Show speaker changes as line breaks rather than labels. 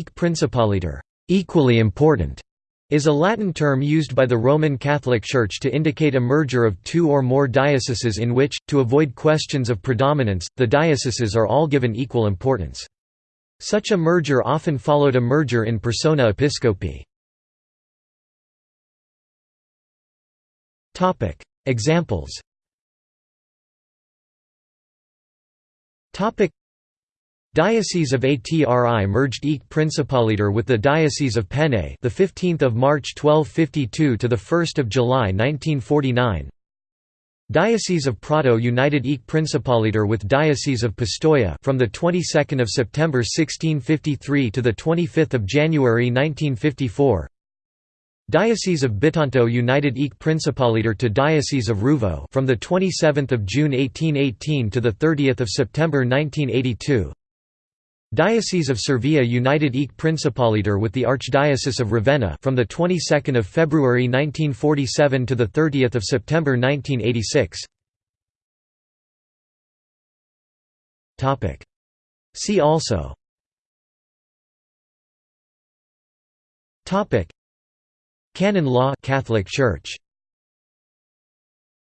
Principaliter, equally important, is a Latin term used by the Roman Catholic Church to indicate a merger of two or more dioceses in which, to avoid questions of predominance, the dioceses are all given equal importance. Such a merger often followed a merger in persona episcopi. Examples Diocese of Atri merged Aeque Principaliter with the Diocese of Penne, the 15th of March 1252 to the 1st of July 1949. Diocese of Prato united Aeque Principaliter with Diocese of Pistoia from the 22nd of September 1653 to the 25th of January 1954. Diocese of Bitonto united Aeque Principaliter to Diocese of Ruvo from the 27th of June 1818 to the 30th of September 1982. Diocese of Cervia united Aeque Principaliter with the Archdiocese of Ravenna from the 22nd of February 1947 to the 30th of September 1986. Topic. See also. Topic. Canon law Catholic Church